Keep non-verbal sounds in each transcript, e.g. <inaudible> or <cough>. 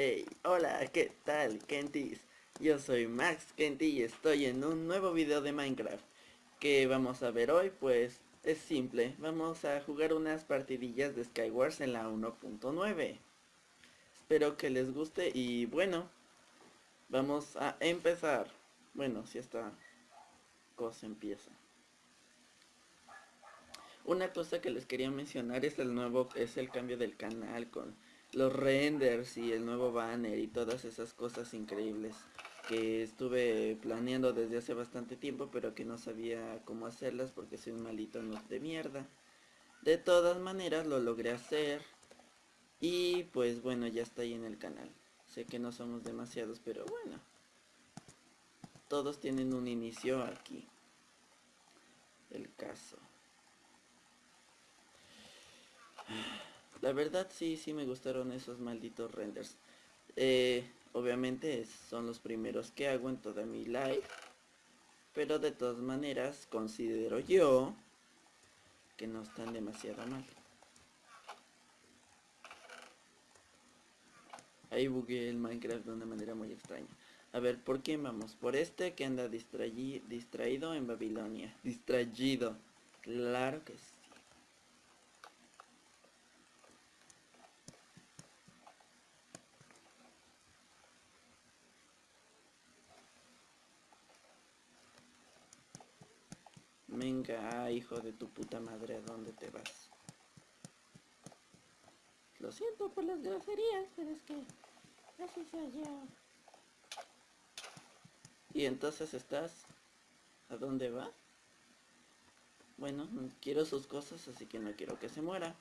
Hey, hola, ¿qué tal, Kentis? Yo soy Max Kenty y estoy en un nuevo video de Minecraft. ¿Qué vamos a ver hoy? Pues es simple, vamos a jugar unas partidillas de Skywars en la 1.9. Espero que les guste y bueno, vamos a empezar. Bueno, si esta cosa empieza. Una cosa que les quería mencionar es el nuevo, es el cambio del canal con los renders y el nuevo banner y todas esas cosas increíbles que estuve planeando desde hace bastante tiempo pero que no sabía cómo hacerlas porque soy un malito no de mierda. De todas maneras lo logré hacer y pues bueno ya está ahí en el canal. Sé que no somos demasiados pero bueno. Todos tienen un inicio aquí. El caso. La verdad sí, sí me gustaron esos malditos renders. Eh, obviamente son los primeros que hago en toda mi live. Pero de todas maneras considero yo que no están demasiado mal. Ahí bugué el Minecraft de una manera muy extraña. A ver, ¿por qué vamos? Por este que anda distraído en Babilonia. Distraído. Claro que sí. Venga, hijo de tu puta madre, ¿a dónde te vas? Lo siento por las groserías, pero es que así soy yo. Y entonces estás... ¿A dónde va? Bueno, quiero sus cosas, así que no quiero que se muera.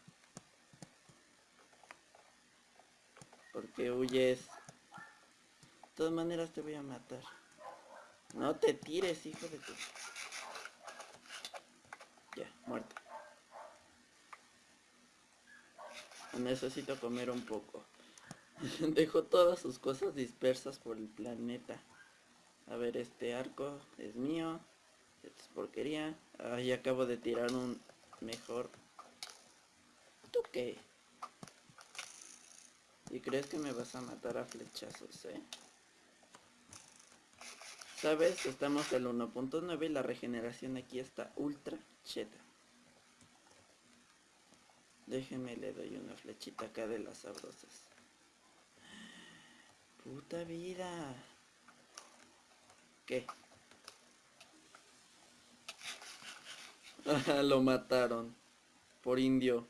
Porque huyes. De todas maneras te voy a matar. No te tires, hijo de tu... Ya, muerto. Necesito comer un poco. <laughs> Dejo todas sus cosas dispersas por el planeta. A ver, este arco es mío. Es porquería. Ahí acabo de tirar un mejor. ¿Tú qué? ¿Y crees que me vas a matar a flechazos, eh? ¿Sabes? Estamos el 1.9 y la regeneración aquí está ultra cheta. Déjeme, le doy una flechita acá de las sabrosas. Puta vida. ¿Qué? <laughs> Lo mataron. Por indio.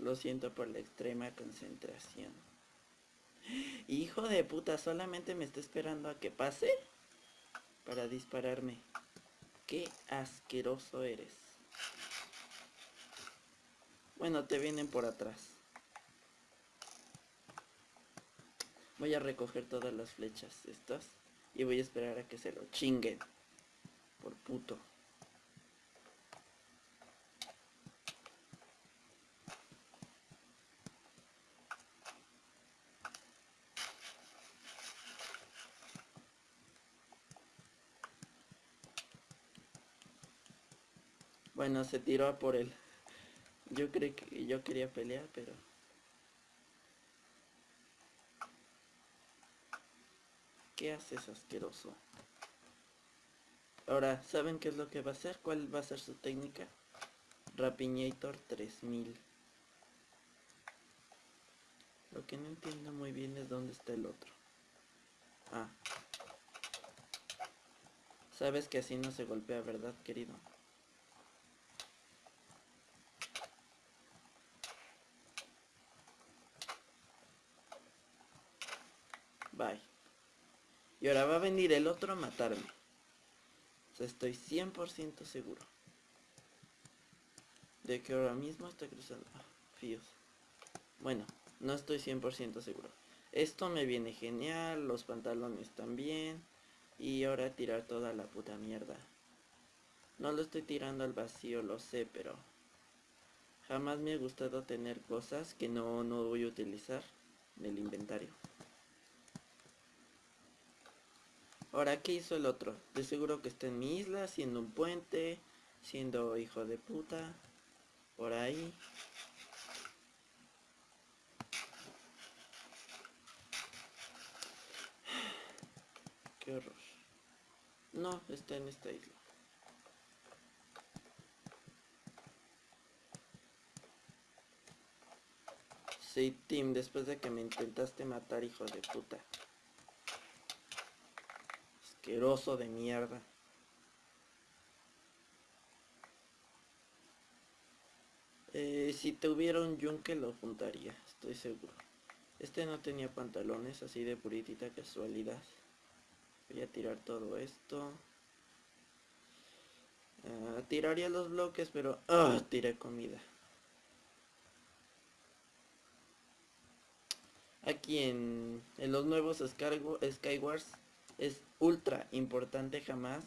Lo siento por la extrema concentración. Hijo de puta, solamente me está esperando a que pase para dispararme. Qué asqueroso eres. Bueno, te vienen por atrás. Voy a recoger todas las flechas estas y voy a esperar a que se lo chinguen. Por puto. Bueno, se tiró a por él. Yo creí que yo quería pelear, pero... ¿Qué haces asqueroso? Ahora, ¿saben qué es lo que va a hacer? ¿Cuál va a ser su técnica? Rapiñator 3000. Lo que no entiendo muy bien es dónde está el otro. Ah. Sabes que así no se golpea, ¿verdad, querido? Bye. Y ahora va a venir el otro a matarme. O sea, estoy 100% seguro. De que ahora mismo está cruzando. Ah, fíos. Bueno, no estoy 100% seguro. Esto me viene genial, los pantalones también. Y ahora tirar toda la puta mierda. No lo estoy tirando al vacío, lo sé, pero... Jamás me ha gustado tener cosas que no, no voy a utilizar en el inventario. Ahora, ¿qué hizo el otro? De seguro que está en mi isla, siendo un puente, siendo hijo de puta, por ahí. <sighs> Qué horror. No, está en esta isla. Sí, Tim, después de que me intentaste matar, hijo de puta. Asqueroso de mierda. Eh, si tuviera un yunque lo juntaría, estoy seguro. Este no tenía pantalones, así de puritita casualidad. Voy a tirar todo esto. Ah, tiraría los bloques, pero... ¡Ah! tiré comida. aquí en, los nuevos Skywars es ultra importante jamás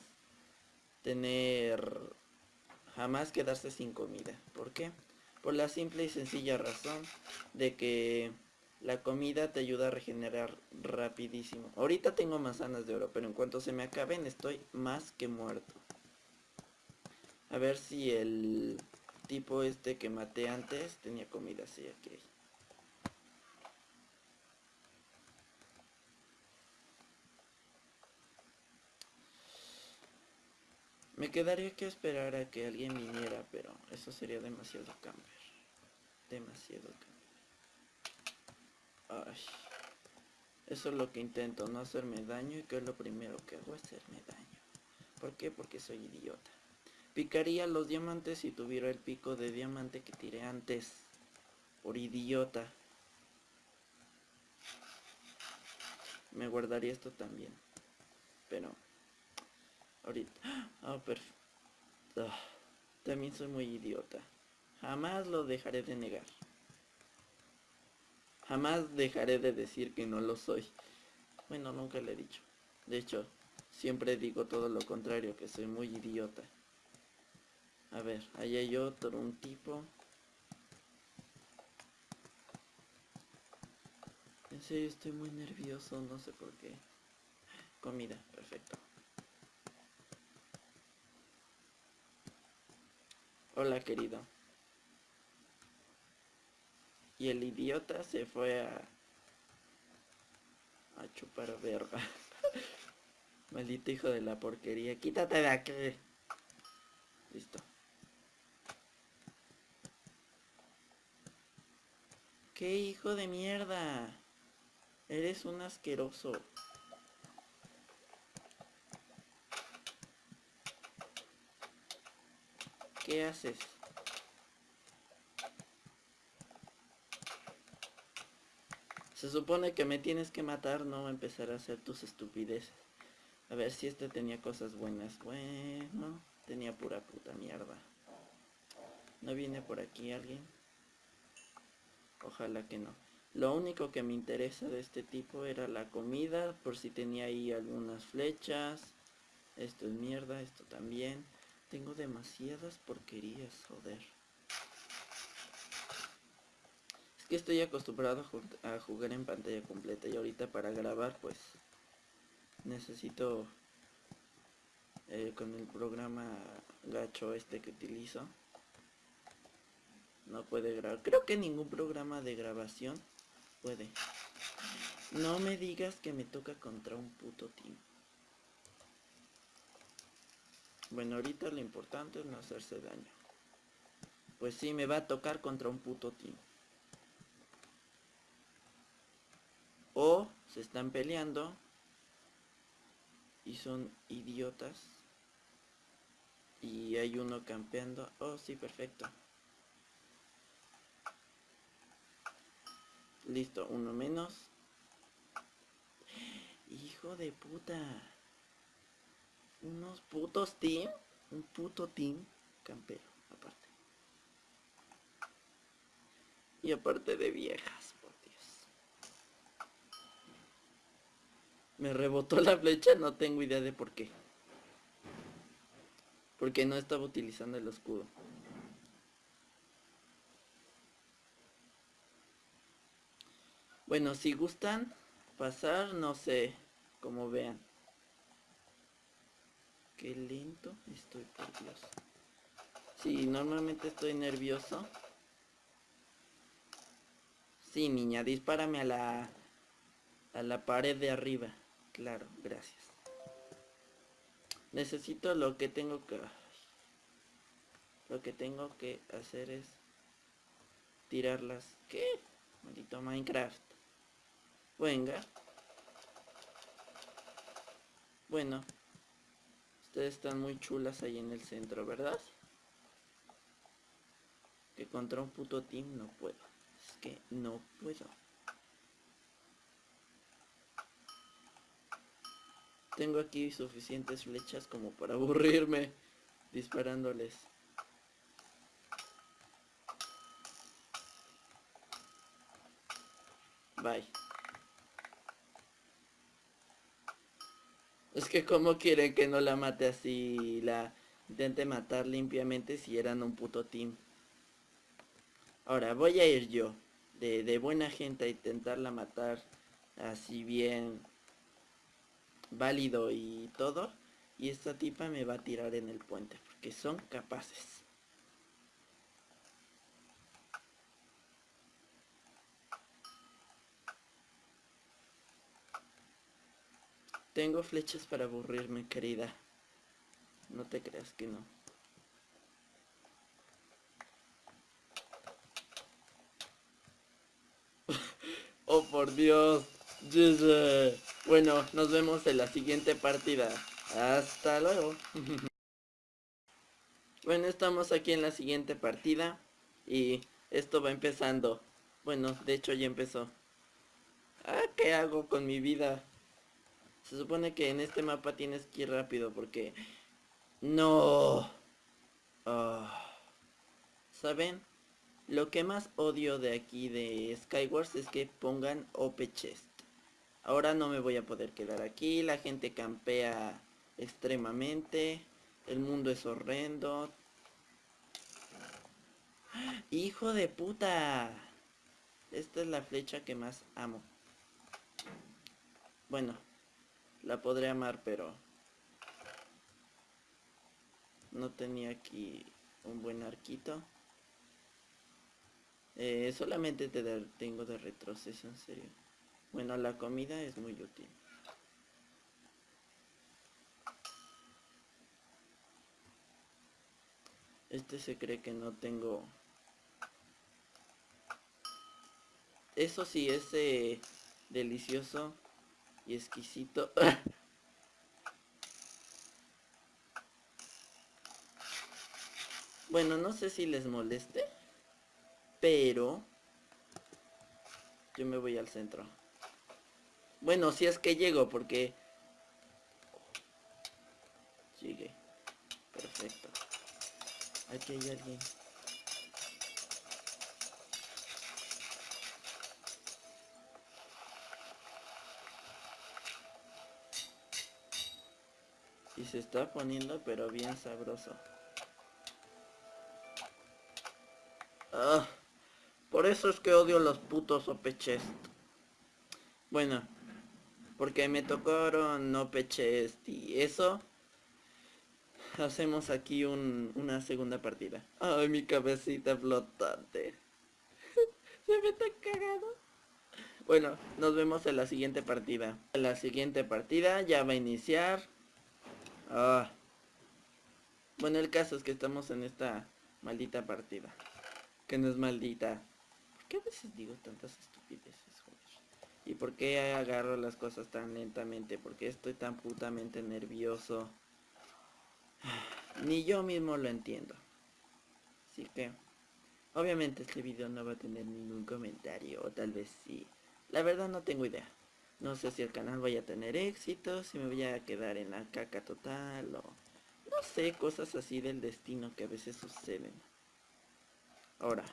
tener jamás quedarse sin comida. ¿Por qué? Por la simple y sencilla razón de que la comida te ayuda a regenerar rapidísimo. Ahorita tengo manzanas de oro, pero en cuanto se me acaben estoy más que muerto. A ver si el tipo este que maté antes tenía comida. Sí, aquí. Me quedaría que esperar a que alguien viniera, pero eso sería demasiado camper. Demasiado camper. Ay. Eso es lo que intento, no hacerme daño y que es lo primero que hago hacerme daño. ¿Por qué? Porque soy idiota. Picaría los diamantes si tuviera el pico de diamante que tiré antes. Por idiota. Me guardaría esto también. Pero Ahorita. <gasps> Ah, perfecto. Ah, también soy muy idiota. Jamás lo dejaré de negar. Jamás dejaré de decir que no lo soy. Bueno, nunca le he dicho. De hecho, siempre digo todo lo contrario, que soy muy idiota. A ver, ahí hay otro, un tipo. En serio, estoy muy nervioso, no sé por qué. Comida, perfecto. Hola querido. Y el idiota se fue a... A chupar verga. <laughs> Maldito hijo de la porquería. Quítate de aquí. Listo. ¿Qué hijo de mierda? Eres un asqueroso. ¿Qué haces? Se supone que me tienes que matar, no empezar a hacer tus estupideces. A ver si este tenía cosas buenas. Bueno, tenía pura puta mierda. ¿No viene por aquí alguien? Ojalá que no. Lo único que me interesa de este tipo era la comida, por si tenía ahí algunas flechas. Esto es mierda, esto también. Tengo demasiadas porquerías, joder. Es que estoy acostumbrado a jugar en pantalla completa y ahorita para grabar pues necesito eh, con el programa gacho este que utilizo no puede grabar. Creo que ningún programa de grabación puede. No me digas que me toca contra un puto team Bueno, ahorita lo importante es no hacerse daño. Pues sí, me va a tocar contra un puto team. O se están peleando y son idiotas. Y hay uno campeando. Oh, sí, perfecto. Listo, uno menos. Hijo de puta unos putos team, un puto team campero, aparte. Y aparte de viejas, por Dios. Me rebotó la flecha, no tengo idea de por qué. Porque no estaba utilizando el escudo. Bueno, si gustan pasar, no sé, como vean. Qué lento estoy, por Dios. Sí, normalmente estoy nervioso. Sí, niña, dispárame a la... A la pared de arriba. Claro, gracias. Necesito lo que tengo que... Lo que tengo que hacer es... Tirarlas. ¿Qué? Maldito Minecraft. Venga. Bueno. Ustedes están muy chulas ahí en el centro, ¿verdad? Que contra un puto team no puedo. Es que no puedo. Tengo aquí suficientes flechas como para aburrirme disparándoles. Bye. Es que como quieren que no la mate así, la intente matar limpiamente si eran un puto team. Ahora voy a ir yo, de, de buena gente a intentarla matar así bien válido y todo. Y esta tipa me va a tirar en el puente, porque son capaces. Tengo flechas para aburrirme, querida. No te creas que no. <laughs> oh, por Dios. Bueno, nos vemos en la siguiente partida. Hasta luego. <laughs> bueno, estamos aquí en la siguiente partida. Y esto va empezando. Bueno, de hecho ya empezó. Ah, ¿qué hago con mi vida? Se supone que en este mapa tienes que ir rápido porque... No. Ah. ¿Saben? Lo que más odio de aquí de Skywars es que pongan OP Chest. Ahora no me voy a poder quedar aquí, la gente campea extremadamente, el mundo es horrendo. ¡Hijo de puta! Esta es la flecha que más amo. Bueno, la podré amar, pero no tenía aquí un buen arquito. Eh, solamente te tengo de retroceso, en serio. Bueno, la comida es muy útil. Este se cree que no tengo... Eso sí, es delicioso y exquisito. <laughs> bueno, no sé si les moleste, pero yo me voy al centro. Bueno, si es que llego, porque... Sigue. Perfecto. Aquí hay alguien. Se está poniendo pero bien sabroso. Ah, por eso es que odio los putos opeches. Bueno, porque me tocaron no peches y eso. Hacemos aquí una segunda partida. Ay, mi cabecita flotante. <laughs> Se me está cagado. Bueno, nos vemos en la siguiente partida. La siguiente partida ya va a iniciar. Ah. Bueno, el caso es que estamos en esta maldita partida. Que no es maldita. ¿Por qué a veces digo tantas estupideces? ¿Y por qué agarro las cosas tan lentamente? Porque estoy tan putamente nervioso? Ni yo mismo lo entiendo. Así que, obviamente este video no va a tener ningún comentario, o tal vez sí. La verdad no tengo idea. No sé si el canal vaya a tener éxito, si me voy a quedar en la caca total, o... No sé, cosas así del destino que a veces suceden. Ahora,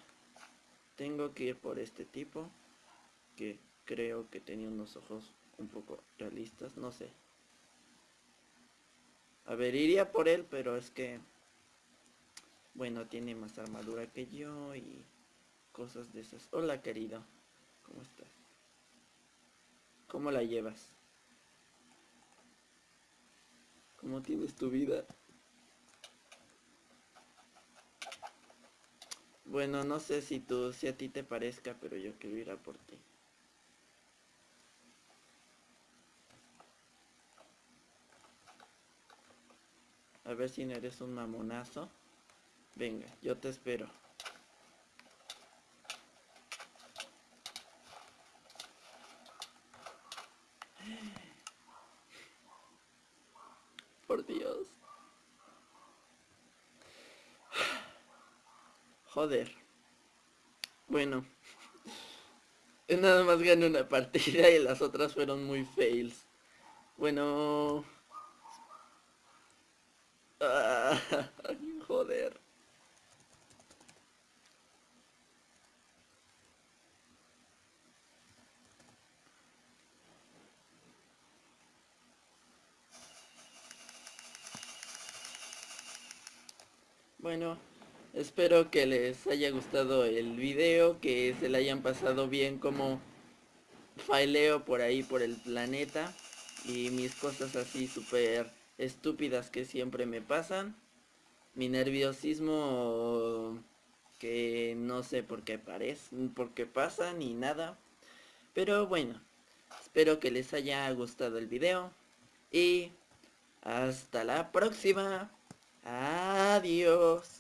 tengo que ir por este tipo, que creo que tenía unos ojos un poco realistas, no sé. A ver, iría por él, pero es que... Bueno, tiene más armadura que yo y cosas de esas. Hola, querido. ¿Cómo estás? ¿Cómo la llevas? ¿Cómo tienes tu vida? Bueno, no sé si tú, si a ti te parezca, pero yo quiero ir a por ti. A ver si no eres un mamonazo. Venga, yo te espero. Por Dios. Joder. Bueno. <laughs> Nada más gané una partida y las otras fueron muy fails. Bueno... <laughs> Joder. Bueno, espero que les haya gustado el video, que se le hayan pasado bien como fileo por ahí por el planeta y mis cosas así súper estúpidas que siempre me pasan. Mi nerviosismo que no sé por qué parece, por qué pasa ni nada. Pero bueno, espero que les haya gustado el video y hasta la próxima. Adiós.